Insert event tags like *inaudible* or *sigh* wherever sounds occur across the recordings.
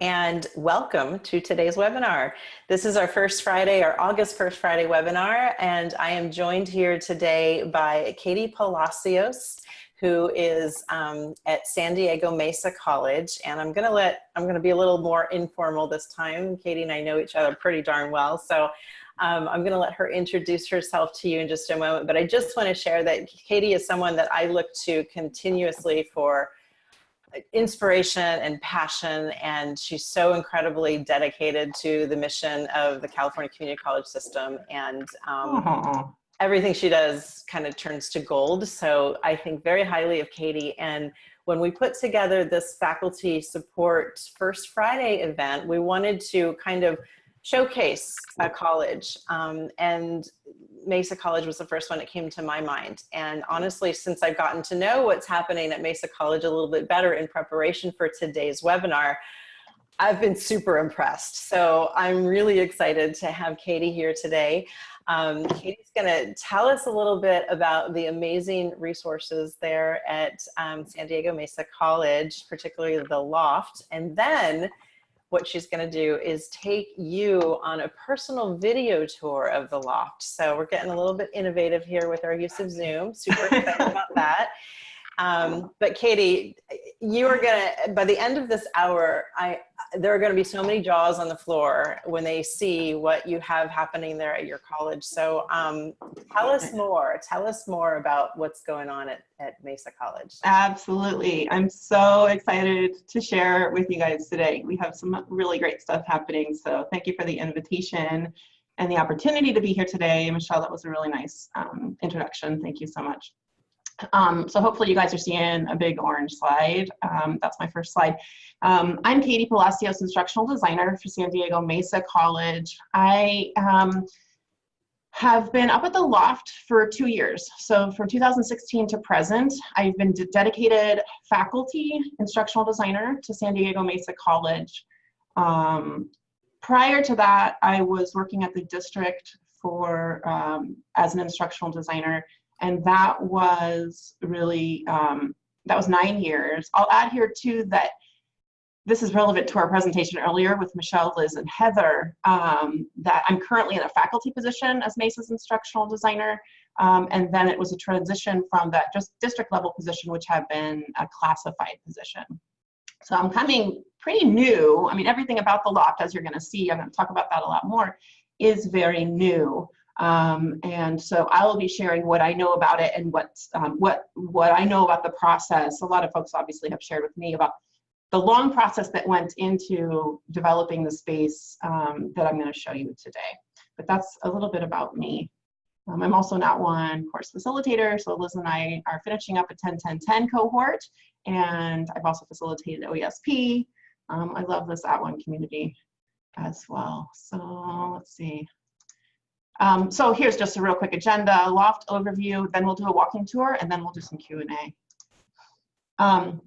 and welcome to today's webinar. This is our first Friday, our August 1st Friday webinar, and I am joined here today by Katie Palacios, who is um, at San Diego Mesa College, and I'm gonna let, I'm gonna be a little more informal this time. Katie and I know each other pretty darn well, so um, I'm gonna let her introduce herself to you in just a moment, but I just wanna share that Katie is someone that I look to continuously for inspiration and passion and she's so incredibly dedicated to the mission of the California Community College system and um, everything she does kind of turns to gold. So I think very highly of Katie. And when we put together this faculty support first Friday event we wanted to kind of showcase a college um, and Mesa College was the first one that came to my mind. And honestly, since I've gotten to know what's happening at Mesa College a little bit better in preparation for today's webinar, I've been super impressed. So I'm really excited to have Katie here today. Um, Katie's gonna tell us a little bit about the amazing resources there at um, San Diego Mesa College, particularly the Loft. And then what she's going to do is take you on a personal video tour of the loft. So we're getting a little bit innovative here with our use of Zoom. Super excited about *laughs* that. Um, but Katie, you are gonna, by the end of this hour, I, there are gonna be so many jaws on the floor when they see what you have happening there at your college. So um, tell us more, tell us more about what's going on at, at Mesa College. Absolutely, I'm so excited to share with you guys today. We have some really great stuff happening, so thank you for the invitation and the opportunity to be here today. Michelle, that was a really nice um, introduction. Thank you so much. Um, so hopefully you guys are seeing a big orange slide. Um, that's my first slide. Um, I'm Katie Palacios, instructional designer for San Diego Mesa College. I um, have been up at the loft for two years. So from 2016 to present, I've been dedicated faculty instructional designer to San Diego Mesa College. Um, prior to that, I was working at the district for um, as an instructional designer and that was really um, that was nine years. I'll add here too that this is relevant to our presentation earlier with Michelle, Liz, and Heather, um, that I'm currently in a faculty position as Mesa's instructional designer, um, and then it was a transition from that just district level position, which had been a classified position. So I'm coming pretty new. I mean, everything about the loft, as you're gonna see, I'm gonna talk about that a lot more, is very new. Um, and so I will be sharing what I know about it and what, um, what, what I know about the process. A lot of folks obviously have shared with me about the long process that went into developing the space um, that I'm going to show you today. But that's a little bit about me. Um, I'm also not one course facilitator, so Liz and I are finishing up a 10-10-10 cohort, and I've also facilitated OESP. Um, I love this At One community as well. So let's see. Um, so here's just a real quick agenda, loft overview, then we'll do a walking tour, and then we'll do some Q&A. Um,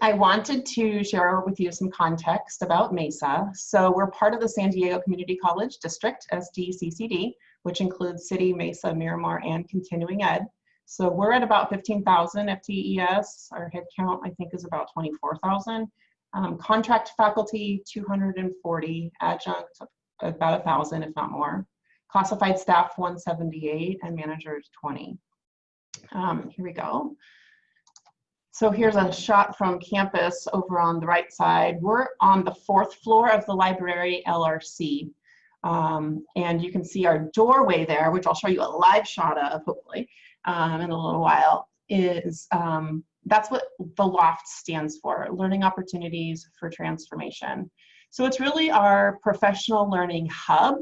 I wanted to share with you some context about MESA. So we're part of the San Diego Community College District, SDCCD, which includes City, Mesa, Miramar, and Continuing Ed. So we're at about 15,000 FTES. Our headcount, I think, is about 24,000. Um, contract faculty, 240, adjunct, about 1,000, if not more classified staff 178 and managers 20. Um, here we go. So here's a shot from campus over on the right side. We're on the fourth floor of the library LRC. Um, and you can see our doorway there, which I'll show you a live shot of hopefully um, in a little while, is um, that's what the LOFT stands for, Learning Opportunities for Transformation. So it's really our professional learning hub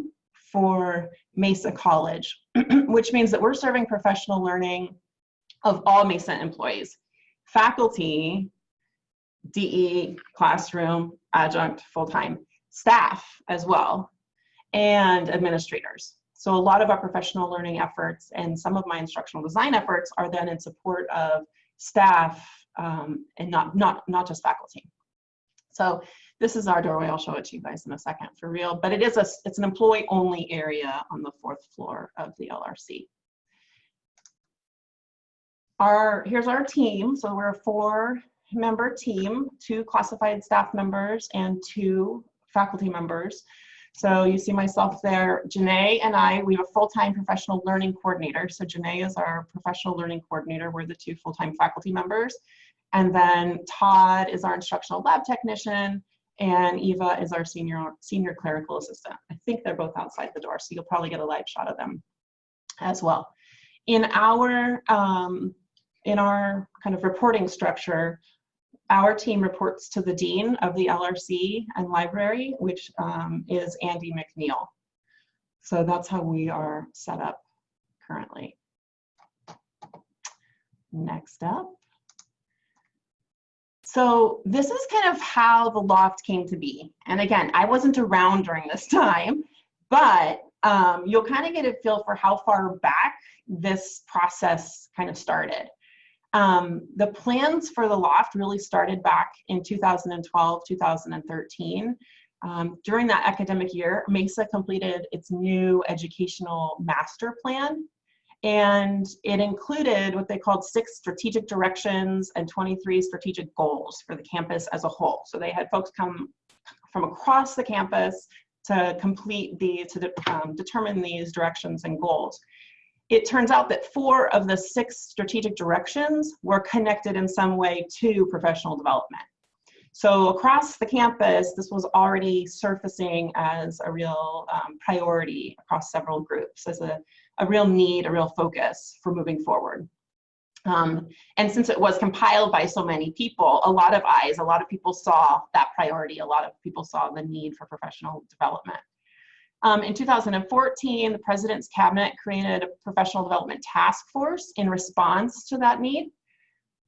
for Mesa College, *clears throat* which means that we're serving professional learning of all Mesa employees, faculty, DE, classroom, adjunct, full-time, staff as well, and administrators. So a lot of our professional learning efforts and some of my instructional design efforts are then in support of staff um, and not, not, not just faculty. So this is our doorway. I'll show it to you guys in a second for real, but it is a, it's an employee only area on the fourth floor of the LRC. Our, here's our team. So we're a four member team, two classified staff members and two faculty members. So you see myself there, Janae and I, we have a full-time professional learning coordinator. So Janae is our professional learning coordinator. We're the two full-time faculty members. And then Todd is our instructional lab technician and Eva is our senior, senior clerical assistant. I think they're both outside the door, so you'll probably get a live shot of them as well. In our, um, in our kind of reporting structure, our team reports to the Dean of the LRC and library, which um, is Andy McNeil. So that's how we are set up currently. Next up. So this is kind of how the loft came to be. And again, I wasn't around during this *laughs* time, but um, you'll kind of get a feel for how far back this process kind of started. Um, the plans for the loft really started back in 2012, 2013. Um, during that academic year, MESA completed its new educational master plan and it included what they called six strategic directions and 23 strategic goals for the campus as a whole. So they had folks come from across the campus to complete the, to de um, determine these directions and goals. It turns out that four of the six strategic directions were connected in some way to professional development. So across the campus, this was already surfacing as a real um, priority across several groups, as a a real need, a real focus for moving forward. Um, and since it was compiled by so many people, a lot of eyes, a lot of people saw that priority, a lot of people saw the need for professional development. Um, in 2014, the President's Cabinet created a professional development task force in response to that need.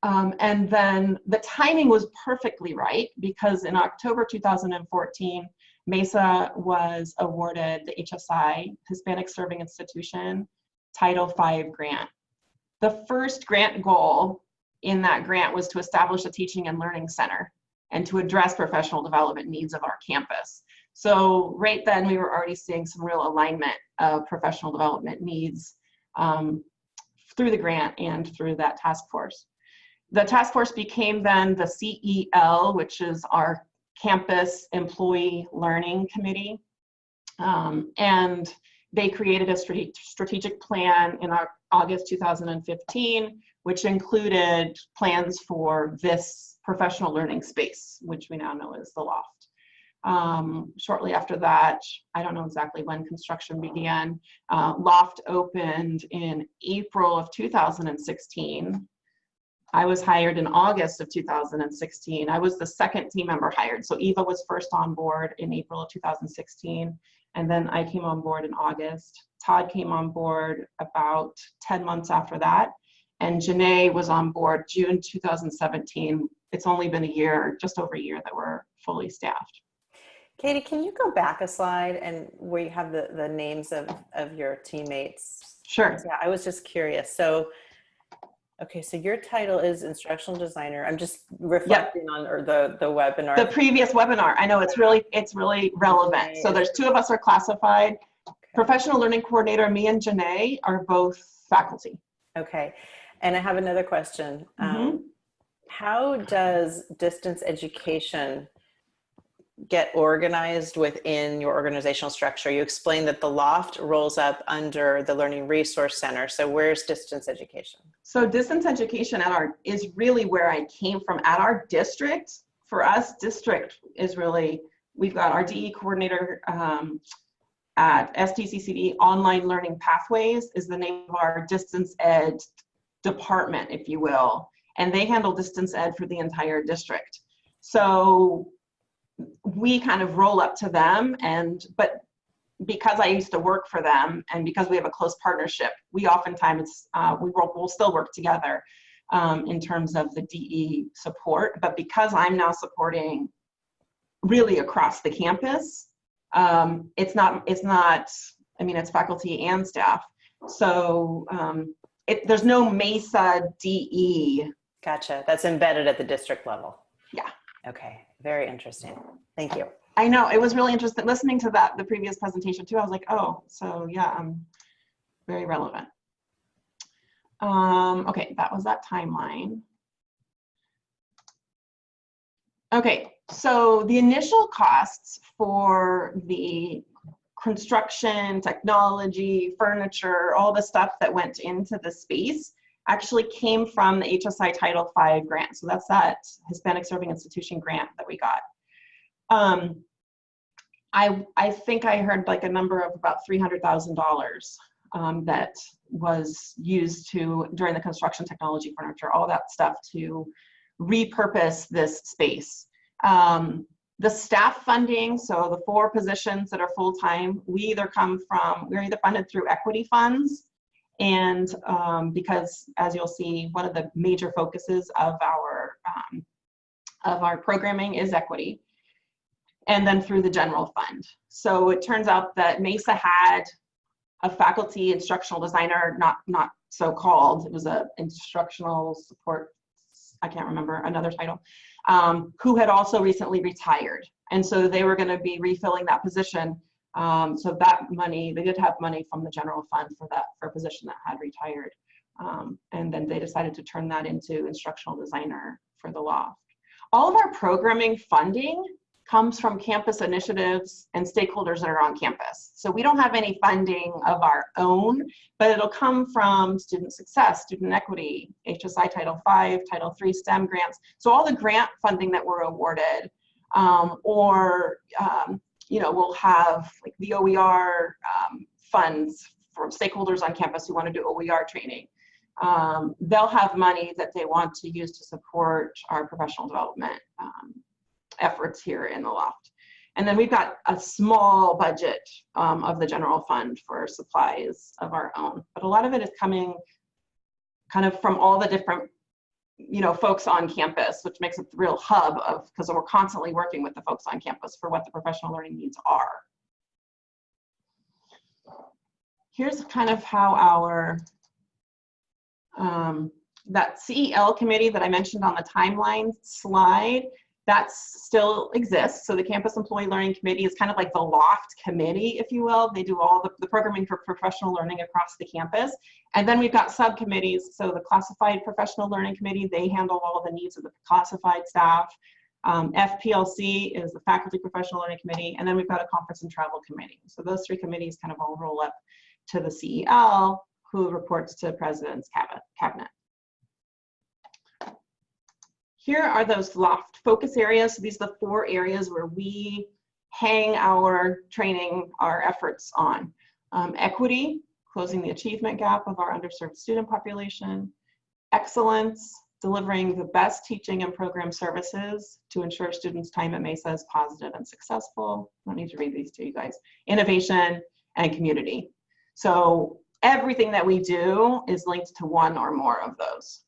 Um, and then the timing was perfectly right because in October 2014, MESA was awarded the HSI, Hispanic Serving Institution, Title V grant. The first grant goal in that grant was to establish a teaching and learning center and to address professional development needs of our campus. So right then we were already seeing some real alignment of professional development needs um, through the grant and through that task force. The task force became then the CEL, which is our campus employee learning committee. Um, and they created a strategic plan in our August 2015, which included plans for this professional learning space, which we now know as the loft. Um, shortly after that, I don't know exactly when construction began, uh, loft opened in April of 2016 I was hired in August of 2016. I was the second team member hired. So Eva was first on board in April of 2016, and then I came on board in August. Todd came on board about 10 months after that, and Janae was on board June 2017. It's only been a year, just over a year that we're fully staffed. Katie, can you go back a slide and where you have the, the names of, of your teammates? Sure. Yeah, I was just curious. So Okay, so your title is instructional designer. I'm just reflecting yep. on or the the webinar. The previous webinar. I know it's really it's really relevant. Okay. So there's two of us are classified. Okay. Professional learning coordinator, me and Janae are both faculty. Okay, and I have another question. Mm -hmm. um, how does distance education get organized within your organizational structure? You explained that the loft rolls up under the Learning Resource Center. So where's distance education? So distance education at our is really where I came from at our district. For us, district is really, we've got our DE coordinator um, at SDCCD, Online Learning Pathways is the name of our distance ed department, if you will. And they handle distance ed for the entire district. So we kind of roll up to them and but because I used to work for them and because we have a close partnership, we oftentimes uh, we will we'll still work together um, in terms of the DE support. But because I'm now supporting really across the campus, um, it's not it's not I mean it's faculty and staff. So um, it, there's no MESA DE. Gotcha. That's embedded at the district level. Yeah. Okay, very interesting. Thank you. I know, it was really interesting listening to that, the previous presentation too. I was like, oh, so yeah, um, very relevant. Um, okay, that was that timeline. Okay, so the initial costs for the construction, technology, furniture, all the stuff that went into the space actually came from the HSI Title V grant. So that's that Hispanic Serving Institution grant that we got. Um, I, I think I heard like a number of about $300,000 um, that was used to, during the construction technology furniture, all that stuff to repurpose this space. Um, the staff funding, so the four positions that are full-time, we either come from, we're either funded through equity funds, and um, because as you'll see, one of the major focuses of our, um, of our programming is equity, and then through the general fund. So it turns out that Mesa had a faculty instructional designer, not, not so called, it was a instructional support, I can't remember another title, um, who had also recently retired. And so they were gonna be refilling that position. Um, so that money, they did have money from the general fund for that, for a position that had retired. Um, and then they decided to turn that into instructional designer for the loft. All of our programming funding comes from campus initiatives and stakeholders that are on campus. So we don't have any funding of our own, but it'll come from student success, student equity, HSI Title V, Title III STEM grants. So all the grant funding that we're awarded, um, or um, you know, we'll have like the OER um, funds from stakeholders on campus who want to do OER training. Um, they'll have money that they want to use to support our professional development um, efforts here in the loft. And then we've got a small budget um, of the general fund for supplies of our own. But a lot of it is coming kind of from all the different you know, folks on campus, which makes it the real hub of, because we're constantly working with the folks on campus for what the professional learning needs are. Here's kind of how our, um, that CEL committee that I mentioned on the timeline slide, that still exists. So the Campus Employee Learning Committee is kind of like the loft committee, if you will. They do all the, the programming for professional learning across the campus. And then we've got subcommittees. So the Classified Professional Learning Committee, they handle all of the needs of the classified staff. Um, FPLC is the Faculty Professional Learning Committee. And then we've got a Conference and Travel Committee. So those three committees kind of all roll up to the CEL, who reports to the President's Cabinet. Here are those loft focus areas. So these are the four areas where we hang our training, our efforts on. Um, equity, closing the achievement gap of our underserved student population. Excellence, delivering the best teaching and program services to ensure students' time at Mesa is positive and successful. I don't need to read these to you guys. Innovation and community. So everything that we do is linked to one or more of those.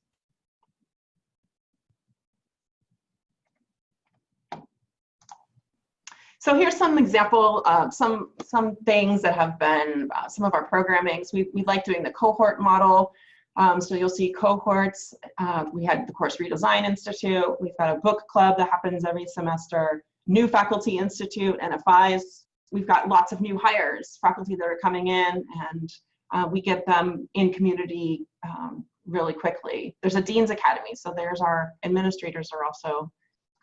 So here's some example, uh, some, some things that have been uh, some of our programmings. We, we like doing the cohort model. Um, so you'll see cohorts. Uh, we had the Course Redesign Institute. We've got a book club that happens every semester. New Faculty Institute, NFIs. We've got lots of new hires, faculty that are coming in, and uh, we get them in community um, really quickly. There's a Dean's Academy, so there's our administrators are also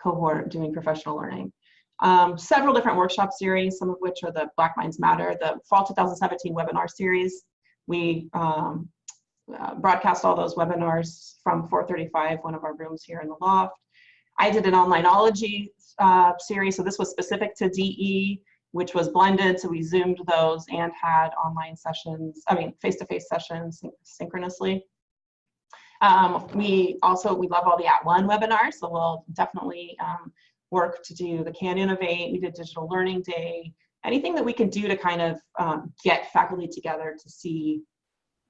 cohort doing professional learning um, several different workshop series, some of which are the Black Minds Matter, the Fall 2017 webinar series. We um, uh, broadcast all those webinars from 435, one of our rooms here in the loft. I did an onlineology uh, series, so this was specific to DE, which was blended, so we zoomed those and had online sessions, I mean, face-to-face -face sessions syn synchronously. Um, we also, we love all the At One webinars, so we'll definitely um, work to do the Can Innovate, we did Digital Learning Day, anything that we can do to kind of um, get faculty together to see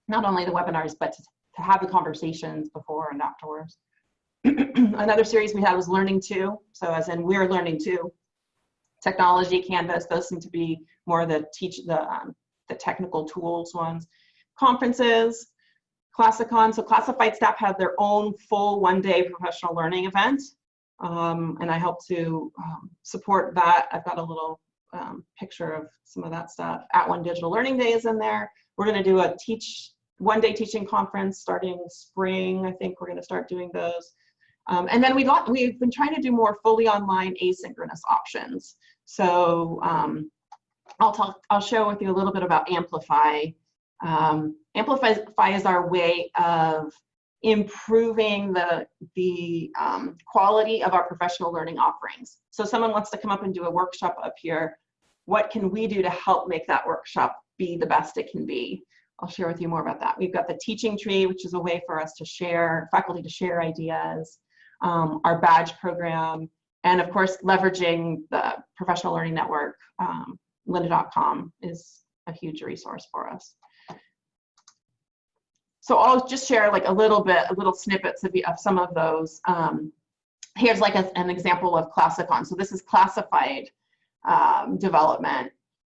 not only the webinars, but to, to have the conversations before and afterwards. *clears throat* Another series we had was Learning To, so as in we're learning to. Technology, Canvas, those seem to be more the teach the, um, the technical tools ones. Conferences, Classicon, so classified staff have their own full one day professional learning event um, and I help to um, support that. I've got a little um, picture of some of that stuff. At One Digital Learning Day is in there. We're going to do a teach one day teaching conference starting spring. I think we're going to start doing those. Um, and then we got, we've been trying to do more fully online asynchronous options. So um, I'll talk, I'll share with you a little bit about Amplify. Um, Amplify is our way of improving the, the um, quality of our professional learning offerings. So someone wants to come up and do a workshop up here. What can we do to help make that workshop be the best it can be? I'll share with you more about that. We've got the teaching tree, which is a way for us to share, faculty to share ideas, um, our badge program, and of course, leveraging the professional learning network, um, lynda.com is a huge resource for us. So I'll just share like a little bit, a little snippets of, of some of those. Um, here's like a, an example of Classicon. So this is classified um, development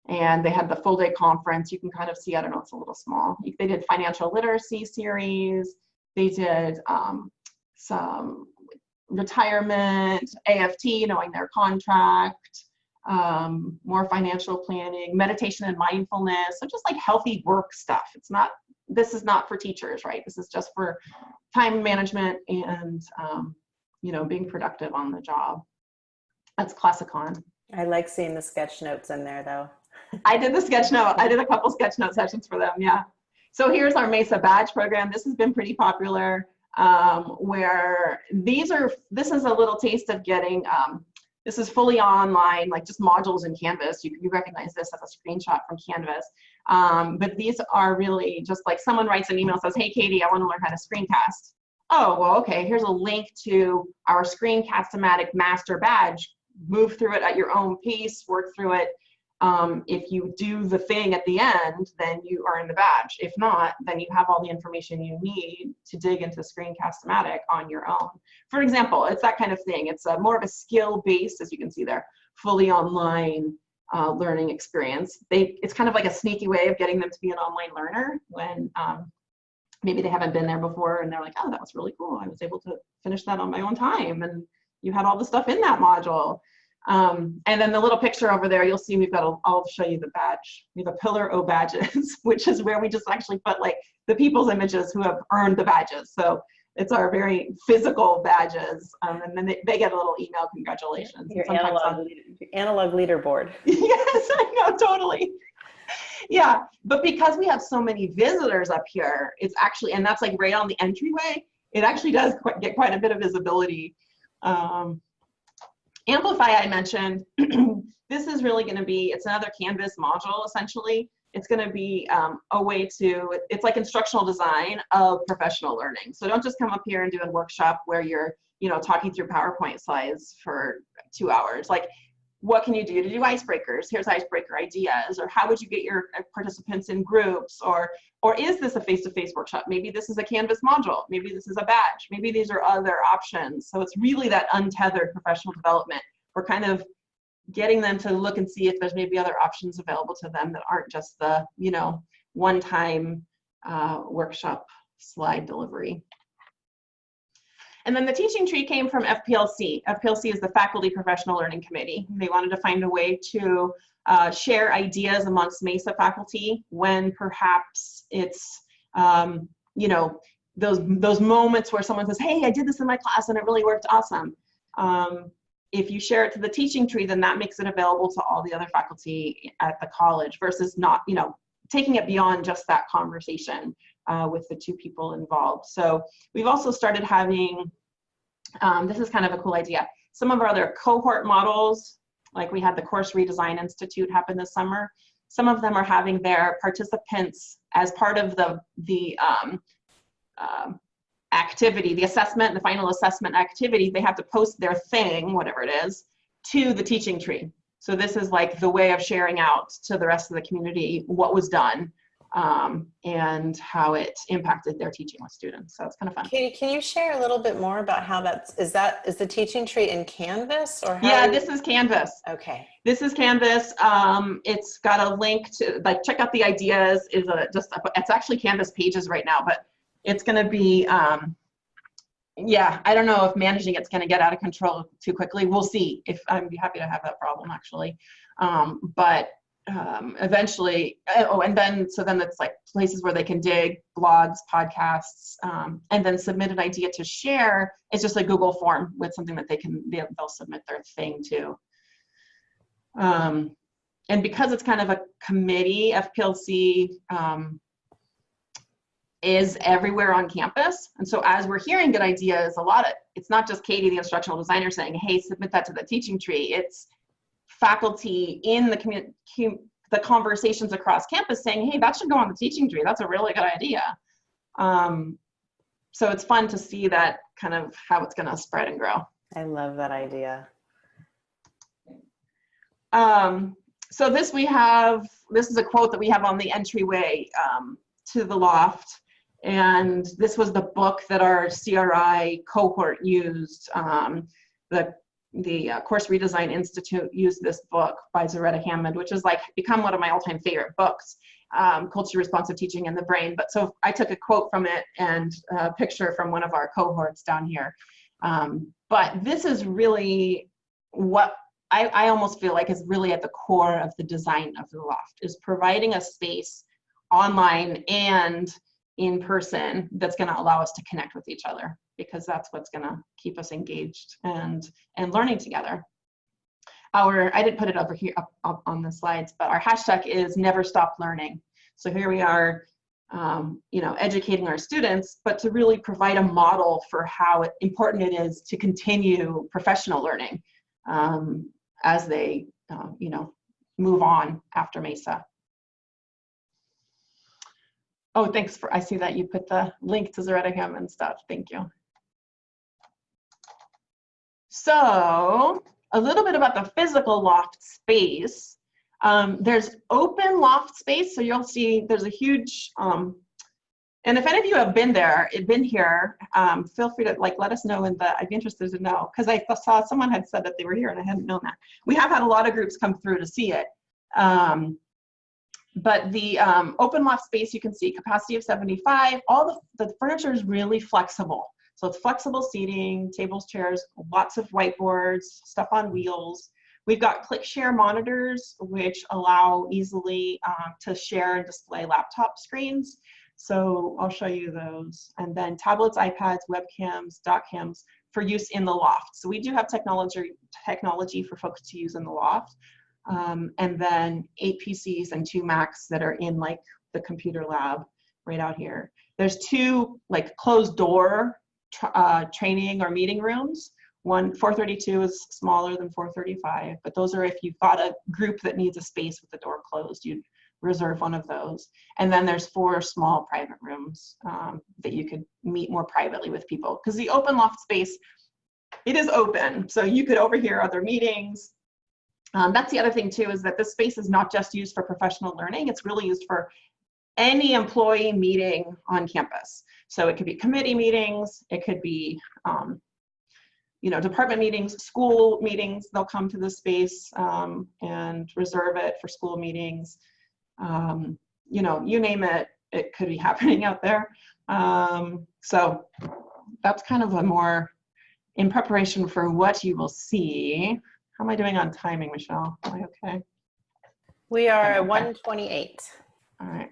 and they had the full day conference. You can kind of see, I don't know, it's a little small. They did financial literacy series. They did um, some retirement, AFT, knowing their contract, um, more financial planning, meditation and mindfulness. So just like healthy work stuff. It's not, this is not for teachers, right? This is just for time management and, um, you know, being productive on the job. That's Classicon. I like seeing the sketch notes in there though. I did the sketch note. I did a couple sketch note sessions for them. Yeah. So here's our Mesa badge program. This has been pretty popular. Um, where these are. This is a little taste of getting. Um, this is fully online, like just modules in Canvas. You, you recognize this as a screenshot from Canvas. Um, but these are really just like someone writes an email says, "Hey, Katie, I want to learn how to screencast." Oh, well, okay. Here's a link to our Screencast-O-Matic master badge. Move through it at your own pace. Work through it um, if you do the thing at the end, then you are in the badge. If not, then you have all the information you need to dig into Screencast-O-Matic on your own. For example, it's that kind of thing. It's a, more of a skill-based, as you can see there, fully online uh, learning experience. They, it's kind of like a sneaky way of getting them to be an online learner when um, maybe they haven't been there before and they're like, oh, that was really cool. I was able to finish that on my own time. And you had all the stuff in that module. Um, and then the little picture over there, you'll see we've got, a, I'll show you the badge. We have a pillar O badges, *laughs* which is where we just actually put like the people's images who have earned the badges. So it's our very physical badges. Um, and then they, they, get a little email, congratulations. Your analog, analog leaderboard. *laughs* yes, I know, totally. Yeah, but because we have so many visitors up here, it's actually, and that's like right on the entryway, it actually does quite, get quite a bit of visibility. Um, Amplify I mentioned, *clears throat* this is really gonna be, it's another Canvas module essentially. It's gonna be um, a way to, it's like instructional design of professional learning. So don't just come up here and do a workshop where you're, you know, talking through PowerPoint slides for two hours. Like what can you do to do icebreakers? Here's icebreaker ideas, or how would you get your participants in groups, or or is this a face-to-face -face workshop? Maybe this is a Canvas module, maybe this is a badge, maybe these are other options. So it's really that untethered professional development. We're kind of getting them to look and see if there's maybe other options available to them that aren't just the, you know, one-time uh, workshop slide delivery. And then the teaching tree came from FPLC. FPLC is the Faculty Professional Learning Committee. They wanted to find a way to uh, share ideas amongst MESA faculty when perhaps it's, um, you know, those, those moments where someone says, hey, I did this in my class and it really worked awesome. Um, if you share it to the teaching tree, then that makes it available to all the other faculty at the college versus not, you know, taking it beyond just that conversation uh, with the two people involved. So we've also started having um, this is kind of a cool idea. Some of our other cohort models, like we had the Course Redesign Institute happen this summer, some of them are having their participants as part of the, the um, uh, activity, the assessment, the final assessment activity, they have to post their thing, whatever it is, to the teaching tree. So this is like the way of sharing out to the rest of the community what was done um, and how it impacted their teaching with students. So it's kind of fun. Katie, can you share a little bit more about how that's, is that, is the teaching tree in Canvas or? yeah, you... this is Canvas. Okay. This is Canvas. Um, it's got a link to, like, check out the ideas is a, just, a, it's actually Canvas pages right now, but it's going to be, um, yeah, I don't know if managing it's going to get out of control too quickly. We'll see if I'm happy to have that problem actually. Um, but um, eventually, uh, oh, and then, so then it's like places where they can dig, blogs, podcasts, um, and then submit an idea to share. It's just a Google form with something that they can, they'll submit their thing to. Um, and because it's kind of a committee, FPLC um, is everywhere on campus. And so as we're hearing good ideas, a lot of, it's not just Katie, the instructional designer saying, hey, submit that to the teaching tree. It's faculty in the community, the conversations across campus saying, hey, that should go on the teaching tree. That's a really good idea. Um, so it's fun to see that kind of how it's gonna spread and grow. I love that idea. Um, so this we have, this is a quote that we have on the entryway um, to the loft. And this was the book that our CRI cohort used. Um, the the uh, Course Redesign Institute used this book by Zaretta Hammond, which has like become one of my all-time favorite books, um, Culture Responsive Teaching in the Brain. But so I took a quote from it and a picture from one of our cohorts down here. Um, but this is really what I, I almost feel like is really at the core of the design of the loft, is providing a space online and in person that's going to allow us to connect with each other because that's what's going to keep us engaged and and learning together our i didn't put it over here up, up on the slides but our hashtag is never stop learning so here we are um, you know educating our students but to really provide a model for how important it is to continue professional learning um, as they uh, you know move on after mesa Oh, thanks for, I see that you put the link to Zaretta Hammond stuff. Thank you. So a little bit about the physical loft space. Um, there's open loft space, so you'll see there's a huge, um, and if any of you have been there, been here, um, feel free to like let us know in the, I'd be interested to know, because I saw someone had said that they were here and I hadn't known that. We have had a lot of groups come through to see it. Um, but the um, open loft space, you can see capacity of 75. All the, the furniture is really flexible. So it's flexible seating, tables, chairs, lots of whiteboards, stuff on wheels. We've got ClickShare monitors, which allow easily um, to share and display laptop screens. So I'll show you those. And then tablets, iPads, webcams, doc cams for use in the loft. So we do have technology, technology for folks to use in the loft um, and then eight PCs and two Macs that are in like the computer lab right out here. There's two like closed door uh, training or meeting rooms. One 432 is smaller than 435, but those are if you've got a group that needs a space with the door closed, you'd reserve one of those. And then there's four small private rooms um, that you could meet more privately with people. Because the open loft space, it is open. So you could overhear other meetings, um, that's the other thing too, is that this space is not just used for professional learning, it's really used for any employee meeting on campus. So it could be committee meetings, it could be, um, you know, department meetings, school meetings, they'll come to the space um, and reserve it for school meetings. Um, you know, you name it, it could be *laughs* happening out there. Um, so that's kind of a more in preparation for what you will see. How am I doing on timing, Michelle? Am I okay? We are at 128. All right,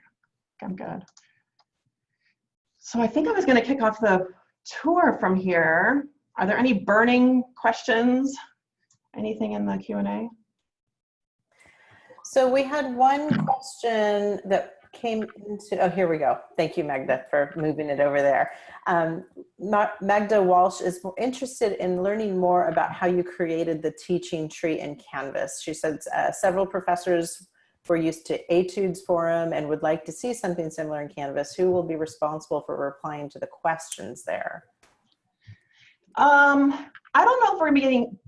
I'm good. So I think I was going to kick off the tour from here. Are there any burning questions? Anything in the Q&A? So we had one question that came into, oh, here we go. Thank you, Magda, for moving it over there. Um, Magda Walsh is interested in learning more about how you created the teaching tree in Canvas. She says uh, several professors were used to Etudes Forum and would like to see something similar in Canvas. Who will be responsible for replying to the questions there? Um, I don't know if we're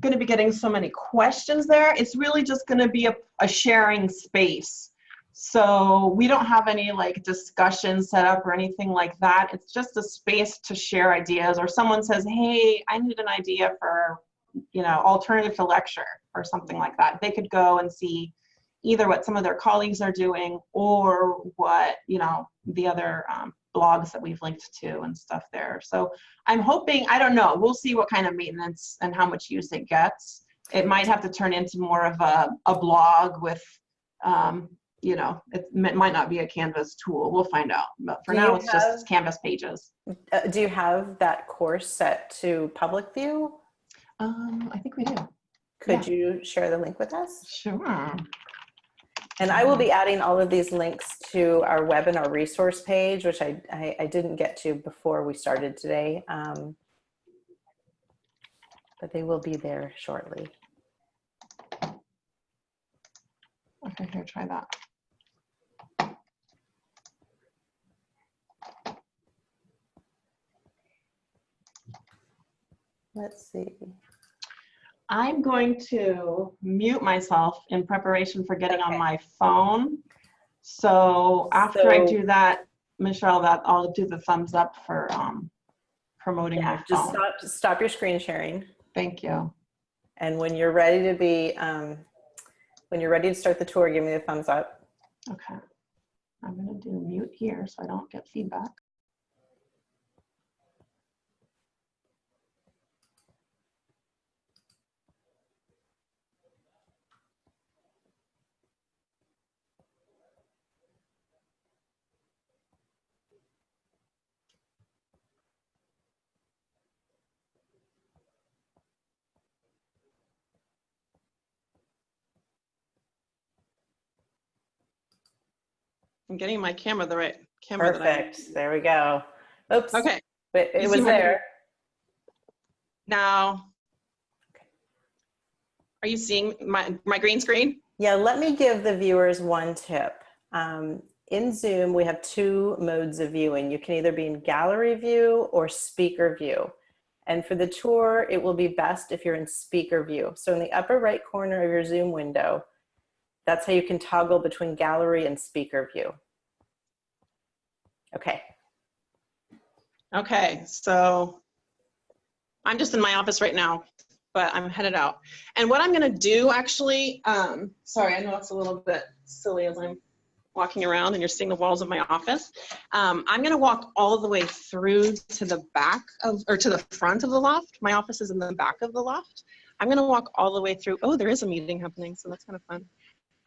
going to be getting so many questions there. It's really just going to be a, a sharing space. So we don't have any like discussion set up or anything like that. It's just a space to share ideas or someone says, hey, I need an idea for, you know, alternative to lecture or something like that. They could go and see either what some of their colleagues are doing or what, you know, the other um, blogs that we've linked to and stuff there. So I'm hoping, I don't know, we'll see what kind of maintenance and how much use it gets. It might have to turn into more of a, a blog with um, you know, it might not be a Canvas tool. We'll find out. But for Do now, it's have- just Canvas pages. Uh, do you have that course set to public view? Um, I think we do. Could you share the link with us? Sure. And I will be adding all of these links to our webinar resource page, which I, I, I didn't get to before we started today. Um, but they will be there shortly. Okay, here, try that. Let's see. I'm going to mute myself in preparation for getting on my phone. So after I do that, Michelle, that I'll do the thumbs up for um, promoting my Yeah, just stop, stop your screen sharing. Thank you. And when you're ready to be, um, when you're ready to start the tour, give me the thumbs up. Okay. I'm gonna do mute here so I don't get feedback. I'm getting my camera the right camera. that I- Perfect. There we go. Oops. Okay, But it see was there. now. Okay. Are you seeing my, my green screen? Yeah, let me give the viewers one tip. Um, in Zoom, we have two modes of viewing. You can either be in gallery view or speaker view. And for the tour, it will be best if you're in speaker view. So in the upper right corner of your Zoom window, that's how you can toggle between gallery and speaker view. Okay, Okay, so I'm just in my office right now, but I'm headed out. And what I'm gonna do actually, um, sorry, I know it's a little bit silly as I'm walking around and you're seeing the walls of my office. Um, I'm gonna walk all the way through to the back of, or to the front of the loft. My office is in the back of the loft. I'm gonna walk all the way through. Oh, there is a meeting happening, so that's kind of fun.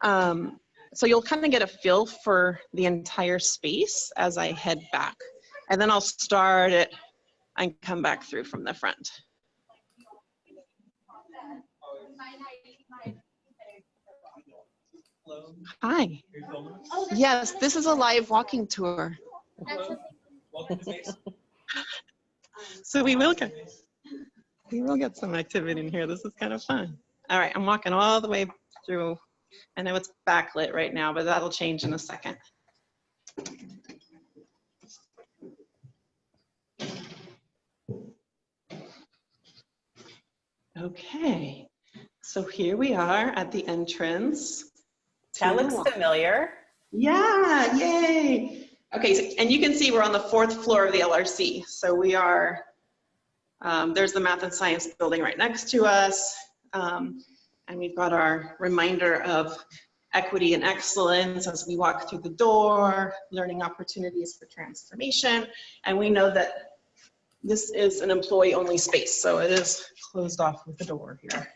Um, so you'll kind of get a feel for the entire space as I head back. And then I'll start it and come back through from the front. Hi. Yes, this is a live walking tour. *laughs* So we will get, we will get some activity in here. This is kind of fun. All right, I'm walking all the way through. I know it's backlit right now, but that'll change in a second. Okay, so here we are at the entrance. that looks familiar. Yeah, yay. Okay, so, and you can see we're on the fourth floor of the LRC. So we are, um, there's the math and science building right next to us. Um, and we've got our reminder of equity and excellence as we walk through the door, learning opportunities for transformation. And we know that this is an employee only space, so it is closed off with the door here.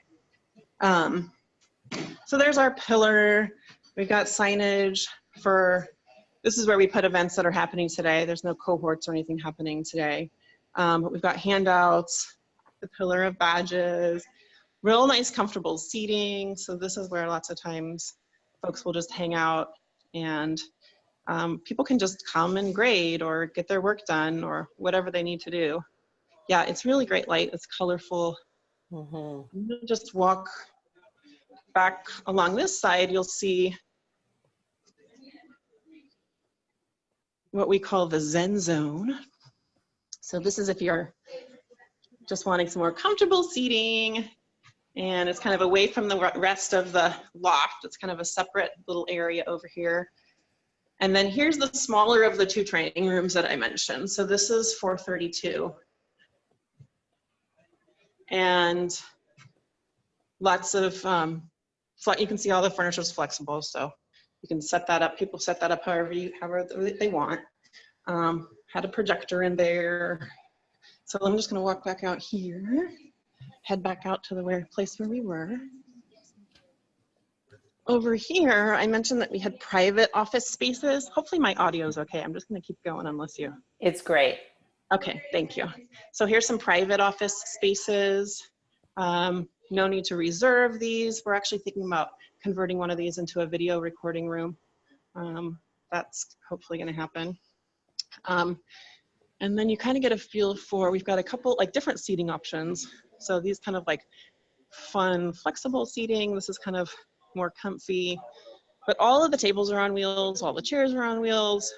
Um, so there's our pillar. We've got signage for, this is where we put events that are happening today. There's no cohorts or anything happening today. Um, but we've got handouts, the pillar of badges, real nice comfortable seating. So this is where lots of times folks will just hang out and um, people can just come and grade or get their work done or whatever they need to do. Yeah, it's really great light. It's colorful. Mhm. Just walk back along this side, you'll see what we call the Zen zone. So this is if you're just wanting some more comfortable seating and it's kind of away from the rest of the loft. It's kind of a separate little area over here. And then here's the smaller of the two training rooms that I mentioned. So this is 432. And lots of, um, you can see all the furniture is flexible, so you can set that up. People set that up however you, however they want. Um, had a projector in there. So I'm just gonna walk back out here, head back out to the where, place where we were. over here, I mentioned that we had private office spaces. Hopefully my audio is okay. I'm just gonna keep going unless you. It's great. Okay, thank you. So here's some private office spaces. Um, no need to reserve these. We're actually thinking about converting one of these into a video recording room. Um, that's hopefully gonna happen. Um, and then you kind of get a feel for, we've got a couple like different seating options. So these kind of like fun, flexible seating. This is kind of more comfy. But all of the tables are on wheels, all the chairs are on wheels,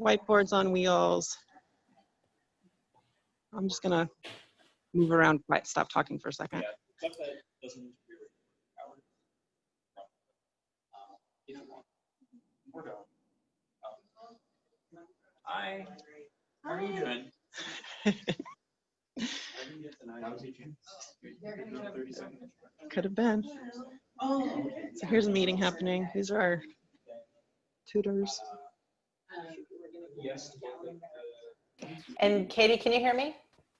whiteboards on wheels. I'm just gonna move around, stop talking for a second. Hi, how are you doing? *laughs* Could have been. So here's a meeting happening. These are our tutors. And Katie, can you hear me?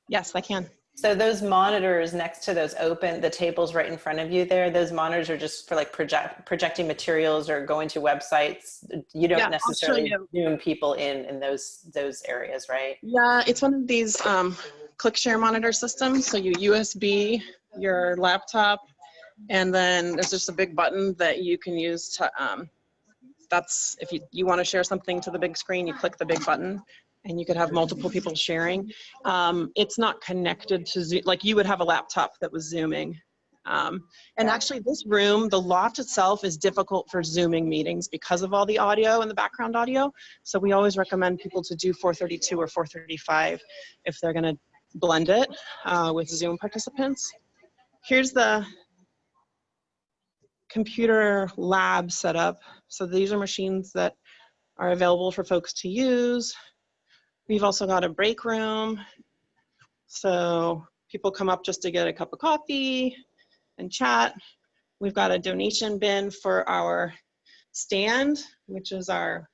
Yes, I can. So those monitors next to those open, the tables right in front of you there, those monitors are just for like project projecting materials or going to websites. You don't Yeah, necessarily you. zoom people in in those those areas, right? Yeah, it's one of these um, ClickShare monitor system. So you USB your laptop, and then there's just a big button that you can use to. Um, that's if you you want to share something to the big screen, you click the big button, and you could have multiple people sharing. Um, it's not connected to Zoom, like you would have a laptop that was zooming. Um, and actually this room, the loft itself is difficult for zooming meetings because of all the audio and the background audio. So we always recommend people to do 432 or 435 if they're gonna blend it uh, with Zoom participants. Here's the computer lab setup. So these are machines that are available for folks to use. We've also got a break room. So people come up just to get a cup of coffee and chat. We've got a donation bin for our stand, which is our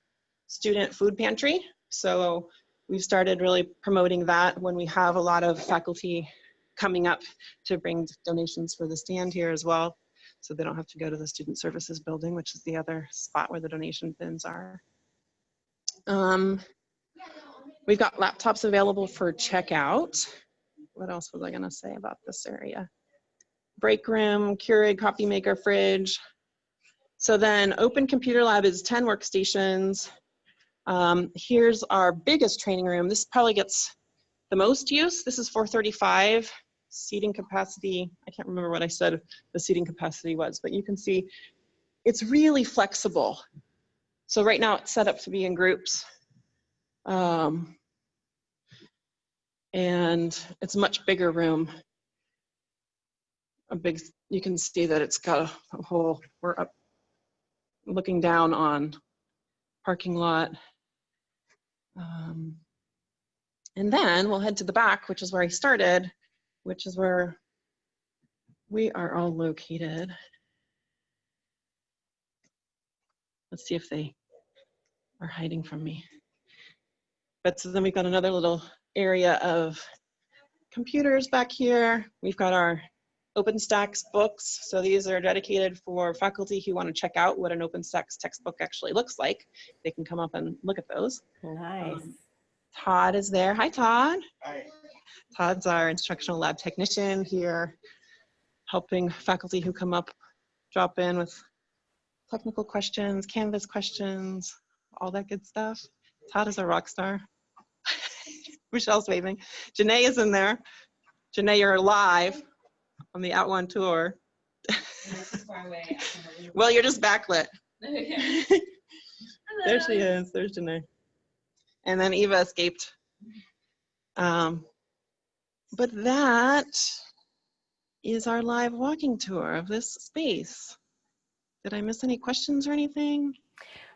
student food pantry. So we've started really promoting that when we have a lot of faculty coming up to bring donations for the stand here as well. So they don't have to go to the student services building, which is the other spot where the donation bins are. Um, we've got laptops available for checkout. What else was I gonna say about this area? Break room, Keurig coffee maker, fridge. So then open computer lab is 10 workstations. Um, here's our biggest training room. This probably gets the most use. This is 435 seating capacity. I can't remember what I said the seating capacity was, but you can see it's really flexible. So right now it's set up to be in groups. Um, and it's a much bigger room. A big, you can see that it's got a, a whole, we're up looking down on parking lot. Um, and then we'll head to the back, which is where I started, which is where we are all located. Let's see if they are hiding from me. But so then we've got another little area of computers back here. We've got our OpenStax books. So these are dedicated for faculty who want to check out what an OpenStax textbook actually looks like. They can come up and look at those. Nice. Um, Todd is there. Hi, Todd. Hi. Todd's our instructional lab technician here, helping faculty who come up drop in with technical questions, Canvas questions, all that good stuff. Todd is a rock star. *laughs* Michelle's waving. Janae is in there. Janae, you're live on the At One tour. *laughs* well, you're just backlit. *laughs* there she is. There's Janae. And then Eva escaped. Um, but that is our live walking tour of this space. Did I miss any questions or anything?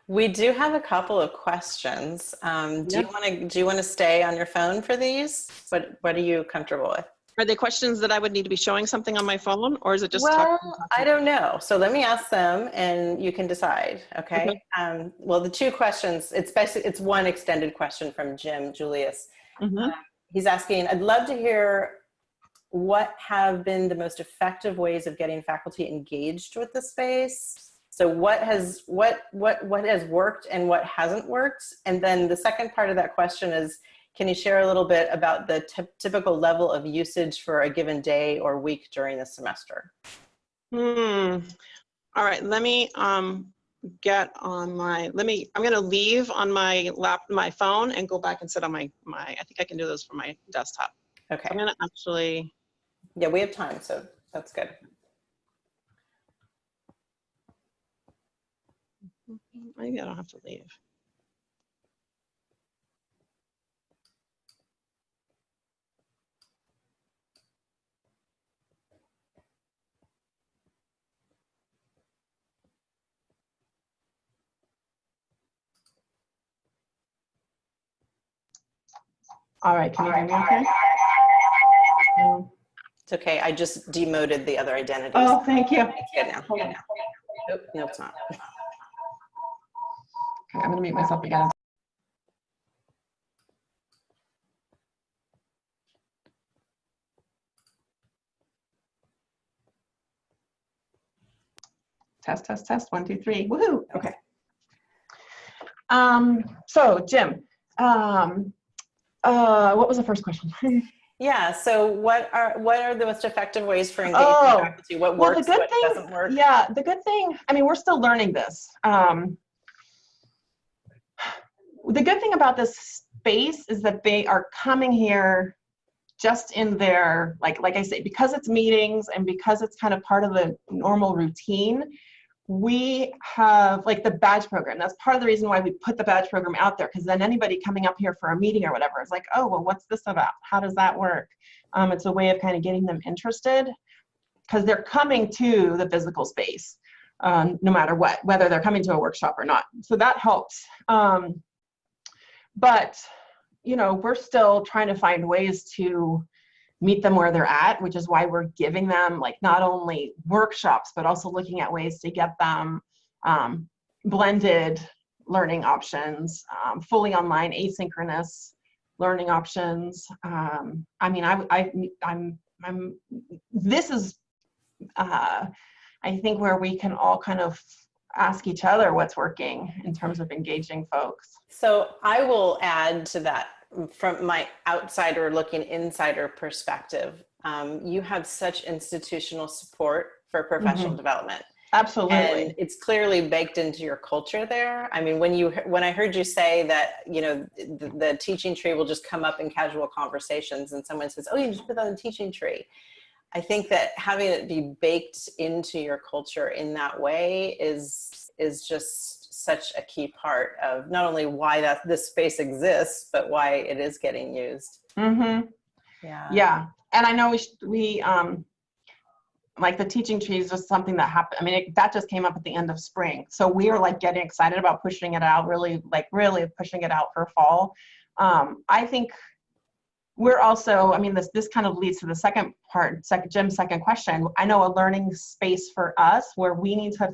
We do have a couple of questions. Um, do you want to do you want to stay on your phone for these? What What are you comfortable with? Are they questions that I would need to be showing something on my phone or is it just talking- well, I don't know. So let me ask them, and you can decide. Okay. Okay. Um, well, the two questions. It's basically it's one extended question from Jim Julius. Mhm. He's asking. I'd love to hear what have been the most effective ways of getting faculty engaged with the space? So what has what what what has worked and what hasn't worked? And then the second part of that question is, can you share a little bit about the typical level of usage for a given day or week during the semester? Hmm. All right, let me um, get on my, let me, I'm gonna leave on my lap, my phone and go back and sit on my, my, I think I can do those from my desktop. Okay. I'm gonna actually, Yeah, we have time, so that's good. maybe I don't have to leave. All right, can you hear me okay? Um, It's okay. I just demoted the other identities. Oh, thank you. It's good now. Hold Good now. Nope, no, it's not. Okay, I'm gonna mute myself again. Test, test, test, one, two, three, woohoo, okay. Um, so Jim, um, uh, what was the first question? *laughs* Yeah. So, what are what are the most effective ways for engaging Oh, faculty? What well, the works? good What thing- doesn't work? Yeah, the good thing, I mean, we're still learning this. Um, the good thing about this space is that they are coming here just in their, like, like I say, because it's meetings and because it's kind of part of the normal routine, we have like the badge program. That's part of the reason why we put the badge program out there, because then anybody coming up here for a meeting or whatever is like, oh, well, what's this about? How does that work? Um, it's a way of kind of getting them interested because they're coming to the physical space um, no matter what, whether they're coming to a workshop or not. So that helps. Um, but, you know, we're still trying to find ways to meet them where they're at, which is why we're giving them like not only workshops, but also looking at ways to get them um, blended learning options, um, fully online asynchronous learning options. Um, I mean, I, I, I'm, I'm, this is uh, I think where we can all kind of ask each other what's working in terms of engaging folks. So I will add to that from my outsider looking insider perspective. Um, you have such institutional support for professional development. Absolutely. and it's clearly baked into your culture there i mean when you when i heard you say that you know the, the teaching tree will just come up in casual conversations and someone says oh you just put that on the teaching tree i think that having it be baked into your culture in that way is is just such a key part of not only why that this space exists but why it is getting used mm-hmm. yeah Yeah. And I know we, we, um, like the teaching tree is just something that happened. I mean, it, that just came up at the end of spring. So we are like getting excited about pushing it out, really, like really pushing it out for fall. Um, I think we're also, I mean, this, this kind of leads to the second part, second, Jim's second question. I know a learning space for us where we need to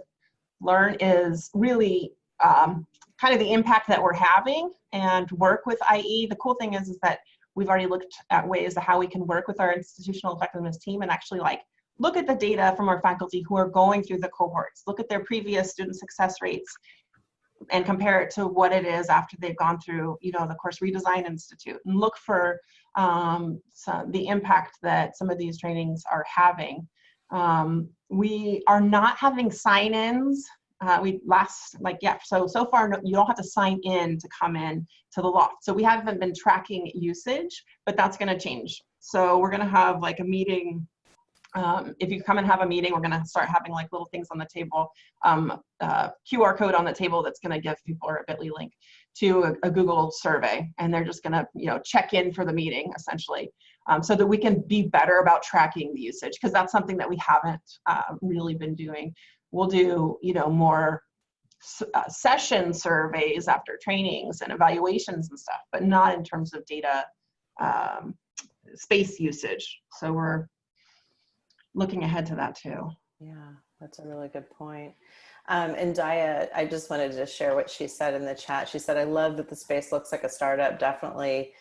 learn is really um, kind of the impact that we're having and work with IE. The cool thing is, is that we've already looked at ways of how we can work with our institutional effectiveness team and actually like look at the data from our faculty who are going through the cohorts, look at their previous student success rates and compare it to what it is after they've gone through, you know, the Course Redesign Institute and look for um, some, the impact that some of these trainings are having. Um, we are not having sign-ins. Uh, we last, like, yeah, so, so far no, you don't have to sign in to come in to the loft. So we haven't been tracking usage, but that's gonna change. So we're gonna have like a meeting um, if you come and have a meeting, we're going to start having like little things on the table, um, uh, QR code on the table that's going to give people a Bitly link to a, a, Google survey, and they're just going to you know check in for the meeting essentially, um, so that we can be better about tracking the usage because that's something that we haven't uh, really been doing. We'll do you know more uh, session surveys after trainings and evaluations and stuff, but not in terms of data um, space usage. So we're looking ahead to that too. Yeah, that's a really good point. Um, and Dia, I just wanted to share what she said in the chat. She said, I love that the space looks like a startup. Definitely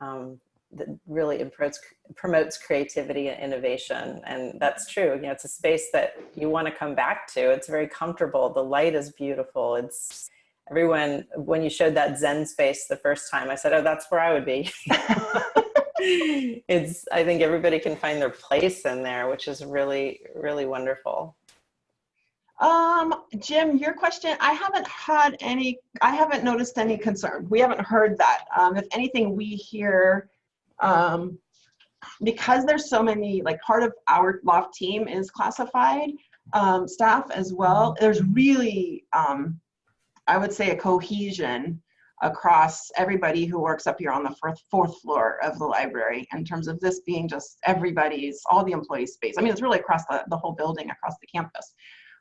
um, that really promotes, promotes creativity and innovation. And that's true. You know, it's a space that you want to come back to. It's very comfortable. The light is beautiful. It's everyone, when you showed that Zen space the first time, I said, oh, that's where I would be. *laughs* it's, I think everybody can find their place in there, which is really, really wonderful. Um, Jim, your question, I haven't had any, I haven't noticed any concern. We haven't heard that. Um, if anything, we hear, um, because there's so many, like part of our loft team is classified um, staff as well. There's really, um, I would say a cohesion across everybody who works up here on the fourth, fourth floor of the library in terms of this being just everybody's, all the employee space. I mean, it's really across the, the whole building, across the campus.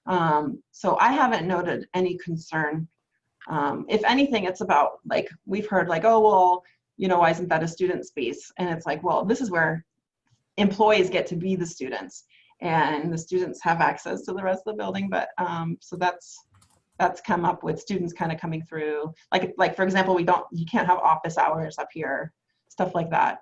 Um, so I haven't noted any concern. Um, if anything, it's about like, we've heard like, oh, well, you know, why isn't that a student space? And it's like, well, this is where employees get to be the students and the students have access to the rest of the building. But um, so that's, that's come up with students kind of coming through. Like, like for example, we don't, you can't have office hours up here, stuff like that.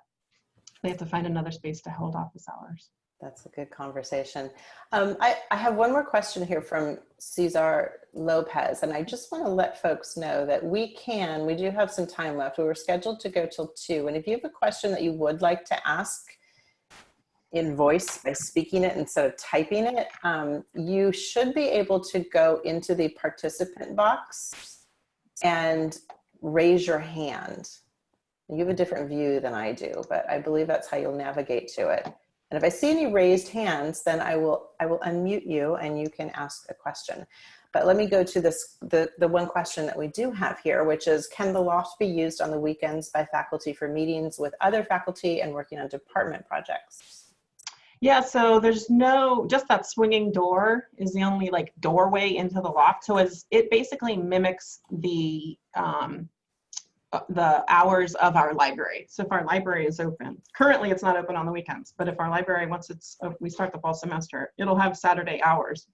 They have to find another space to hold office hours. That's a good conversation. Um, I, I have one more question here from Cesar Lopez, and I just want to let folks know that we can, we do have some time left. We were scheduled to go till two, and if you have a question that you would like to ask in voice by speaking it instead of typing it, um, you should be able to go into the participant box and raise your hand. You have a different view than I do, but I believe that's how you'll navigate to it. And if I see any raised hands, then I will, I will unmute you and you can ask a question. But let me go to this, the, the one question that we do have here, which is, can the loft be used on the weekends by faculty for meetings with other faculty and working on department projects? Yeah, so there's no, just that swinging door is the only like doorway into the loft. So as it basically mimics the um, uh, the hours of our library. So if our library is open, currently it's not open on the weekends, but if our library, once it's, uh, we start the fall semester, it'll have Saturday hours.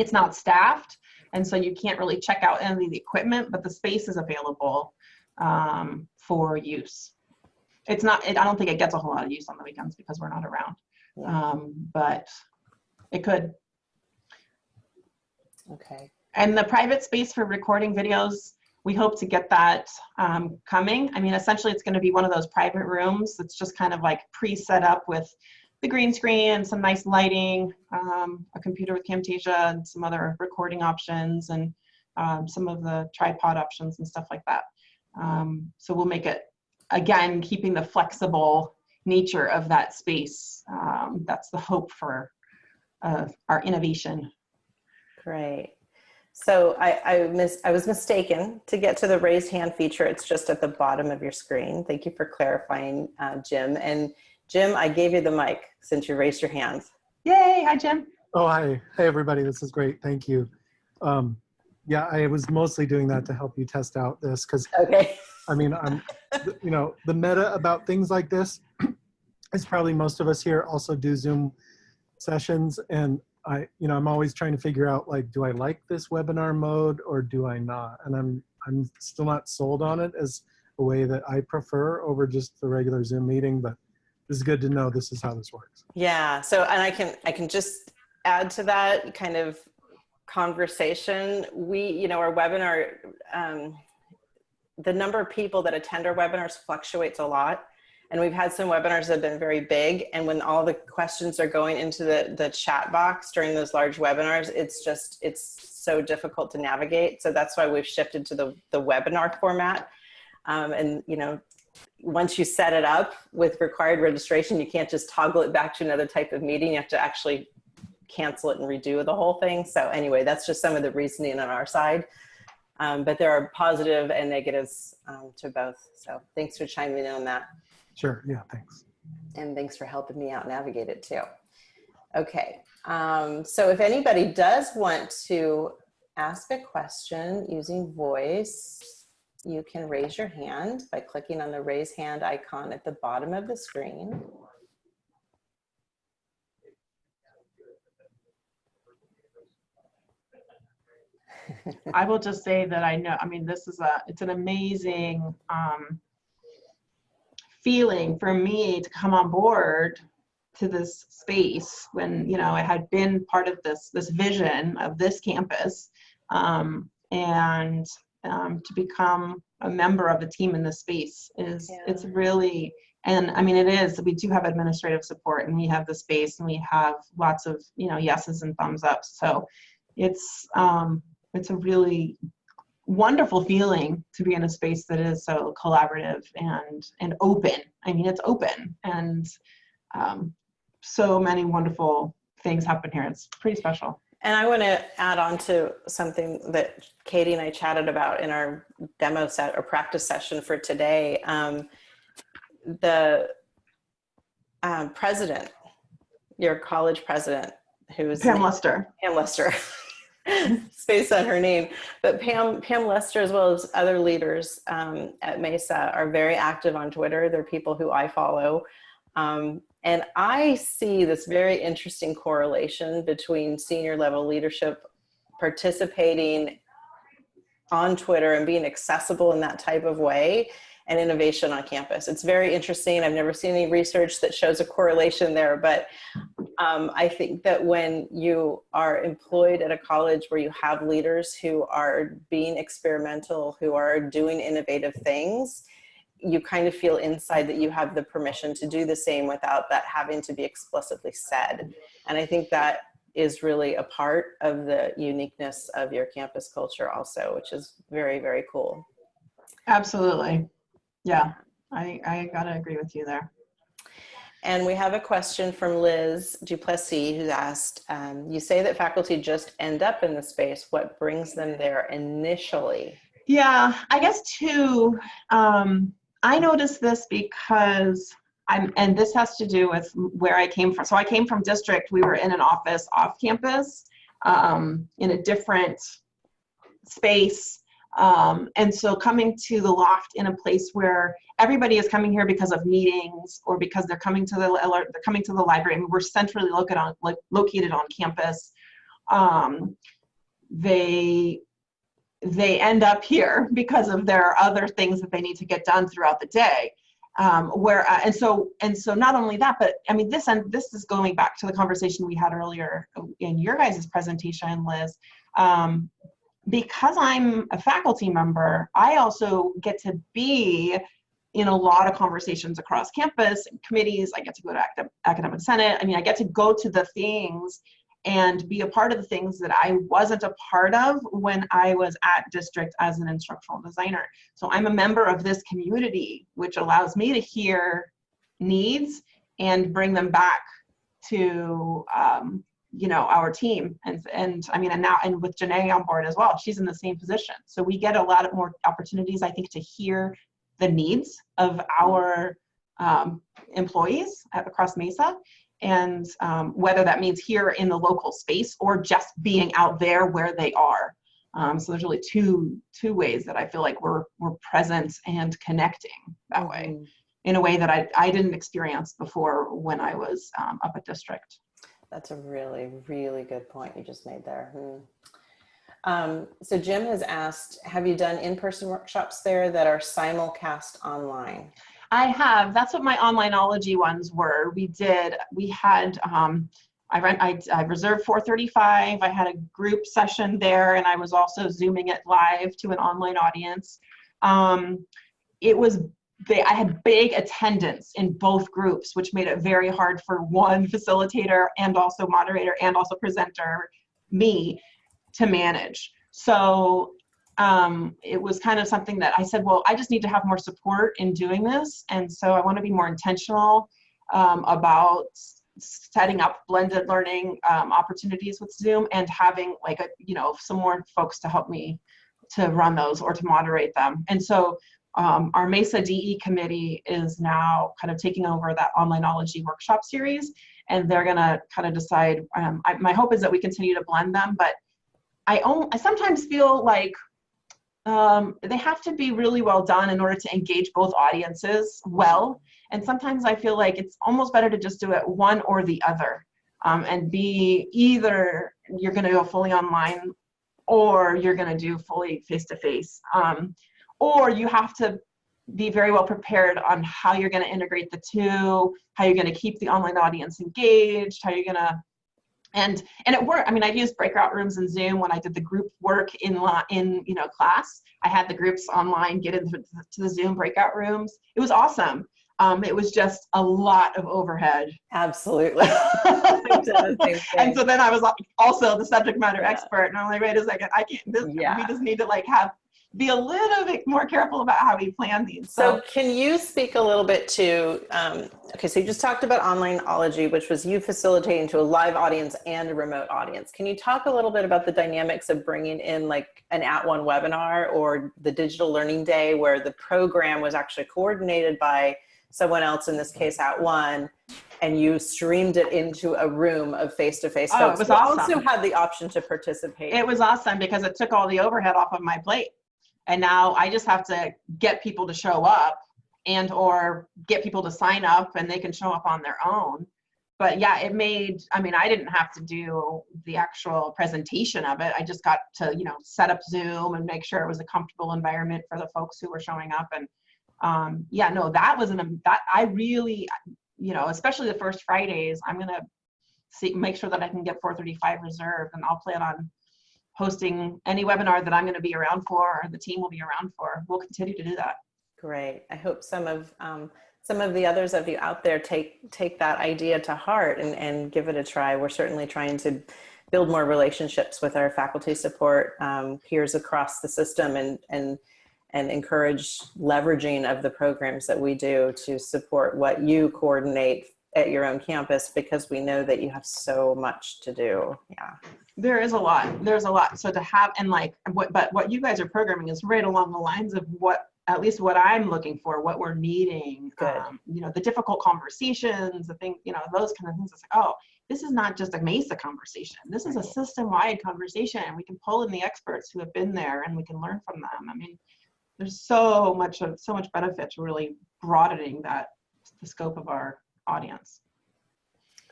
It's not staffed, and so you can't really check out any of the equipment, but the space is available um, for use. It's not, it, I don't think it gets a whole lot of use on the weekends because we're not around, um, but it could. Okay. And the private space for recording videos, we hope to get that um, coming. I mean, essentially it's gonna be one of those private rooms that's just kind of like pre-set up with the green screen and some nice lighting, um, a computer with Camtasia and some other recording options and um, some of the tripod options and stuff like that. Um, so we'll make it, again, keeping the flexible nature of that space. Um, that's the hope for uh, our innovation. Great. So I, I, mis I was mistaken to get to the raised hand feature. It's just at the bottom of your screen. Thank you for clarifying, uh, Jim. And Jim, I gave you the mic since you raised your hand. Yay, hi Jim. Oh, hi. Hey, everybody. This is great. Thank you. Um, yeah, I was mostly doing that to help you test out this because, Okay. I mean, I'm, you know, the meta about things like this *clears throat* is probably most of us here also do Zoom sessions. And I, you know, I'm always trying to figure out like, do I like this webinar mode or do I not? And I'm, I'm still not sold on it as a way that I prefer over just the regular Zoom meeting, but this is good to know this is how this works. Yeah. So, and I can, I can just add to that kind of conversation. We, you know, our webinar, um, the number of people that attend our webinars fluctuates a lot. And we've had some webinars that have been very big. And when all the questions are going into the, the chat box during those large webinars, it's just, it's so difficult to navigate. So that's why we've shifted to the, the webinar format. Um, and, you know, once you set it up with required registration, you can't just toggle it back to another type of meeting. You have to actually cancel it and redo the whole thing. So anyway, that's just some of the reasoning on our side. Um, but there are positive and negatives um, to both. So thanks for chiming in on that. Sure. Yeah. Thanks. And thanks for helping me out navigate it too. Okay. Um, so if anybody does want to ask a question using voice, you can raise your hand by clicking on the raise hand icon at the bottom of the screen. I will just say that I know, I mean, this is a, it's an amazing um, feeling for me to come on board to this space when you know I had been part of this this vision of this campus um, and um, to become a member of a team in this space is Yeah. it's really and I mean it is we do have administrative support and we have the space and we have lots of you know yeses and thumbs ups. So it's um, it's a really wonderful feeling to be in a space that is so collaborative and and open. I mean it's open and um, so many wonderful things happen here. It's pretty special And I want to add on to something that Katie and I chatted about in our demo set or practice session for today. Um, the um, president, your college president, who's pam luster Pam Luster. *laughs* Space on her name, but Pam Pam Luster, as well as other leaders um, at Mesa, are very active on Twitter. They're people who I follow, um, and I see this very interesting correlation between senior level leadership participating on Twitter and being accessible in that type of way and innovation on campus. It's very interesting. I've never seen any research that shows a correlation there, but um, I think that when you are employed at a college where you have leaders who are being experimental, who are doing innovative things, you kind of feel inside that you have the permission to do the same without that having to be explicitly said. And I think that is really a part of the uniqueness of your campus culture also, which is very, very cool. absolutely yeah i i gotta agree with you there And we have a question from Liz Duplessis who asked, um, you say that faculty just end up in the space. What brings them there initially? Yeah, I guess too, um, I noticed this because I'm, and this has to do with where I came from. So I came from district, we were in an office off campus, um, in a different space. Um, and so coming to the loft in a place where everybody is coming here because of meetings or because they're coming to the, they're coming to the library and we're centrally located on, like, located on campus. Um, they they end up here *laughs* because of their other things that they need to get done throughout the day. Um, where uh, and so and so not only that, but I mean this and this is going back to the conversation we had earlier in your guys' presentation, Liz. Um, because I'm a faculty member, I also get to be in a lot of conversations across campus committees. I get to go to academic, academic senate. I mean, I get to go to the things and be a part of the things that I wasn't a part of when I was at district as an instructional designer. So I'm a member of this community, which allows me to hear needs and bring them back to um, you know our team. And and I mean and now and with Janae on board as well she's in the same position. So we get a lot of more opportunities I think to hear the needs of our um, employees at, across Mesa and um, whether that means here in the local space or just being out there where they are. Um, so there's really two two ways that I feel like we're we're present and connecting that way Mhm. in a way that I, I didn't experience before when I was um, up at district. That's a really, really good point you just made there. Hmm. Um, so Jim has asked, have you done in-person workshops there that are simulcast online? I have. That's what my onlineology ones were. We did. We had. Um, I rent. I, I reserved 4:35. I had a group session there, and I was also zooming it live to an online audience. Um, it was. They, I had big attendance in both groups, which made it very hard for one facilitator and also moderator and also presenter, me, to manage. So um, it was kind of something that I said, well, I just need to have more support in doing this. And so I want to be more intentional um, about setting up blended learning um, opportunities with Zoom and having like a, you know, some more folks to help me to run those or to moderate them. And so um, our MESA DE committee is now kind of taking over that onlineology workshop series and they're gonna kind of decide, um, I, my hope is that we continue to blend them, but I, I sometimes feel like um, they have to be really well done in order to engage both audiences well. And sometimes I feel like it's almost better to just do it one or the other um, and be either you're going to go fully online or you're going to do fully face to face. Or you have to be very well prepared on how you're going to integrate the two, how you're going to keep the online audience engaged, how you're going to and and it worked. I mean, I've used breakout rooms in Zoom when I did the group work in in you know class. I had the groups online get into to the Zoom breakout rooms. It was awesome. Um, it was just a lot of overhead. Absolutely. I've done the same and so then I was like, also the subject matter Yeah. expert, and I'm like, wait a second, I can't. This, Yeah. We just need to like have be a little bit more careful about how we plan these. So can you speak a little bit to, um, okay, so you just talked about onlineology, which was you facilitating to a live audience and a remote audience. Can you talk a little bit about the dynamics of bringing in like an at one webinar or the digital learning day where the program was actually coordinated by someone else, in this case at one, and you streamed it into a room of face-to-face Oh, it was awesome. also had the option to participate. it was awesome because it took all the overhead off of my plate and now i just have to get people to show up and or get people to sign up and they can show up on their own. But yeah it made i mean i didn't have to do the actual presentation of it. I just got to you know set up zoom and make sure it was a comfortable environment for the folks who were showing up. And um, yeah no that was an that i really you know especially the first fridays i'm gonna see make sure that i can get 435 reserved and i'll plan on hosting any webinar that I'm going to be around for or the team will be around for. We'll continue to do that. Great. I hope some of um, some of the others of you out there take take that idea to heart and, and give it a try. We're certainly trying to build more relationships with our faculty support um, peers across the system and and and encourage leveraging of the programs that we do to support what you coordinate at your own campus because we know that you have so much to do. Yeah. There is a lot. There's a lot. So to have and like what but what you guys are programming is right along the lines of what at least what I'm looking for, what we're needing. Um, you know, the difficult conversations, the thing, you know, those kind of things. It's like, oh, this is not just a Mesa conversation. This is a system-wide conversation. And we can pull in the experts who have been there and we can learn from them. I mean, there's so much of so much benefit to really broadening that the scope of our audience.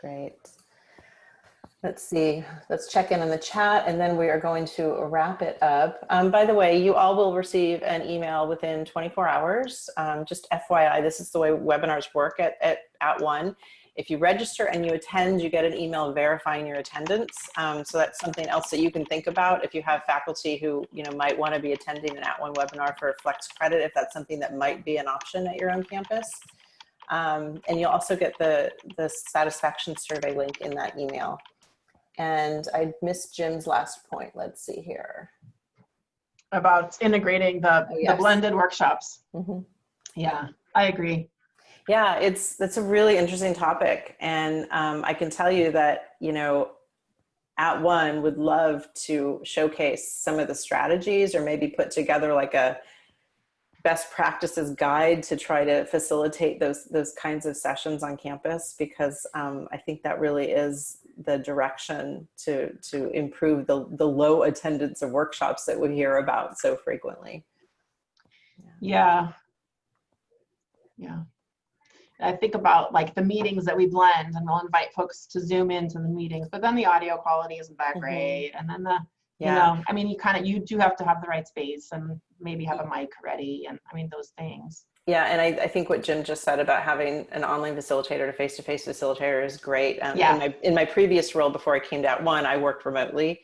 Great. Let's see, let's check in on the chat and then we are going to wrap it up. Um, by the way, you all will receive an email within 24 hours. Um, just FYI, this is the way webinars work at, at, at one. If you register and you attend, you get an email verifying your attendance. Um, so that's something else that you can think about if you have faculty who you know might want to be attending an at one webinar for flex credit, if that's something that might be an option at your own campus. Um, and you'll also get the, the satisfaction survey link in that email. And I missed Jim's last point. Let's see here. About integrating the, the yes. blended workshops. Mhm. Yeah, I agree. Yeah, it's that's a really interesting topic, and um, I can tell you that you know, at one would love to showcase some of the strategies, or maybe put together like a best practices guide to try to facilitate those those kinds of sessions on campus, because um, I think that really is the direction to to improve the the low attendance of workshops that we hear about so frequently. Yeah. Yeah. I think about like the meetings that we blend and we'll invite folks to zoom into the meetings, but then the audio quality isn't that great. And then the, you Yeah. know, I mean, you kind of, you do have to have the right space and maybe have a mic ready and I mean, those things. Yeah, and I, I think what Jim just said about having an online facilitator to face-to-face facilitator is great. Um, Yeah. in, my, in my previous role before I came to At One, I worked remotely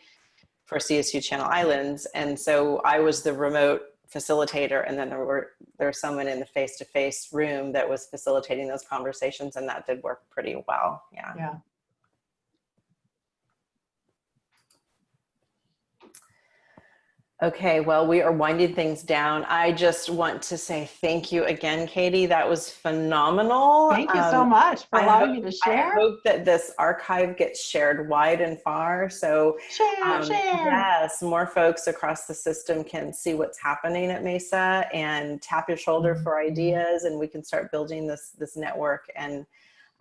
for CSU Channel Islands, and so I was the remote facilitator, and then there were there was someone in the face-to-face room that was facilitating those conversations, and that did work pretty well. Yeah. Yeah. Okay, well, we are winding things down. I just want to say thank you again, Katie. That was phenomenal. Thank you so Um, much for I allowing hope- me to share. I hope that this archive gets shared wide and far. So Share, um, share. yes, more folks across the system can see what's happening at Mesa and tap your shoulder for Mhm. ideas, and we can start building this this network and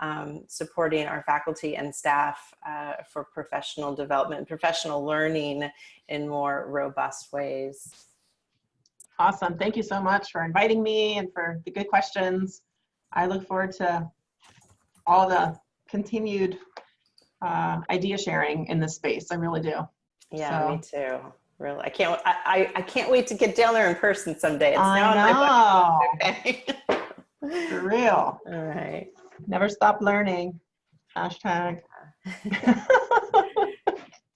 um, supporting our faculty and staff uh, for professional development, professional learning in more robust ways. Awesome. Thank you so much for inviting me and for the good questions. I look forward to all the continued uh, idea sharing in this space. I really do. Yeah, me too. Really, I can't. I, I, I can't wait to get down there in person someday. It's I now on my know. bucket list. *laughs* For real. All right. Never stop learning. Hashtag. *laughs*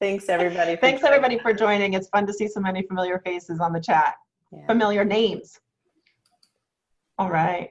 Thanks everybody. Thanks everybody for joining. It's fun to see so many familiar faces on the chat. Yeah. Familiar names. All right.